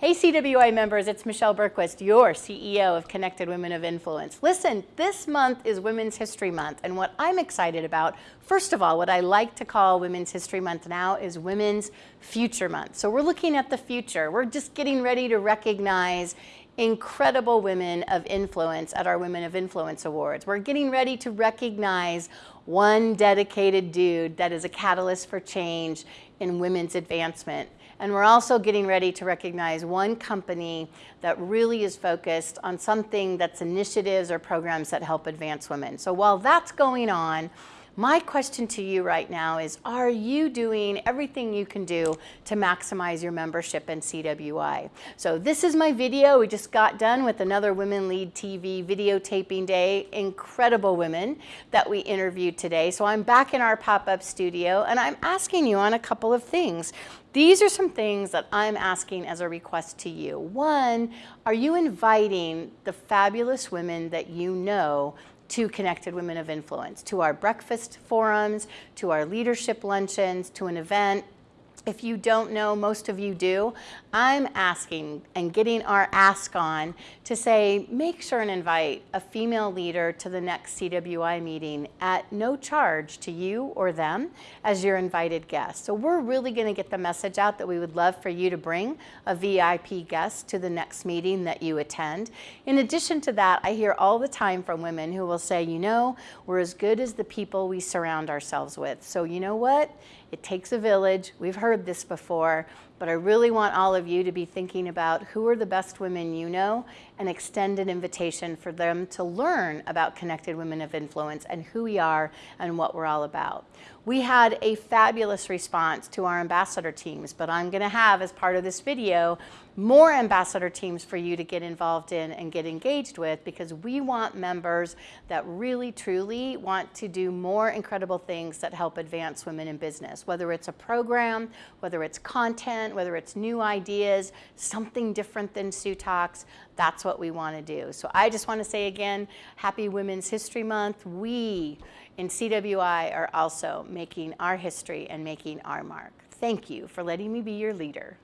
Hey CWI members, it's Michelle Bergquist, your CEO of Connected Women of Influence. Listen, this month is Women's History Month, and what I'm excited about, first of all, what I like to call Women's History Month now is Women's Future Month. So we're looking at the future. We're just getting ready to recognize incredible women of influence at our Women of Influence Awards. We're getting ready to recognize one dedicated dude that is a catalyst for change in women's advancement. And we're also getting ready to recognize one company that really is focused on something that's initiatives or programs that help advance women. So while that's going on, my question to you right now is, are you doing everything you can do to maximize your membership in CWI? So this is my video. We just got done with another Women Lead TV videotaping day. Incredible women that we interviewed today. So I'm back in our pop-up studio and I'm asking you on a couple of things. These are some things that I'm asking as a request to you. One, are you inviting the fabulous women that you know to Connected Women of Influence, to our breakfast forums, to our leadership luncheons, to an event if you don't know, most of you do, I'm asking and getting our ask on to say, make sure and invite a female leader to the next CWI meeting at no charge to you or them as your invited guest. So we're really gonna get the message out that we would love for you to bring a VIP guest to the next meeting that you attend. In addition to that, I hear all the time from women who will say, you know, we're as good as the people we surround ourselves with. So you know what? It takes a village. We've heard this before, but I really want all of you to be thinking about who are the best women you know and extend an invitation for them to learn about Connected Women of Influence and who we are and what we're all about. We had a fabulous response to our ambassador teams, but I'm gonna have, as part of this video, more ambassador teams for you to get involved in and get engaged with because we want members that really, truly want to do more incredible things that help advance women in business, whether it's a program, whether it's content, whether it's new ideas, something different than Sue Talks, that's what we want to do. So I just want to say again, happy Women's History Month. We in CWI are also making our history and making our mark. Thank you for letting me be your leader.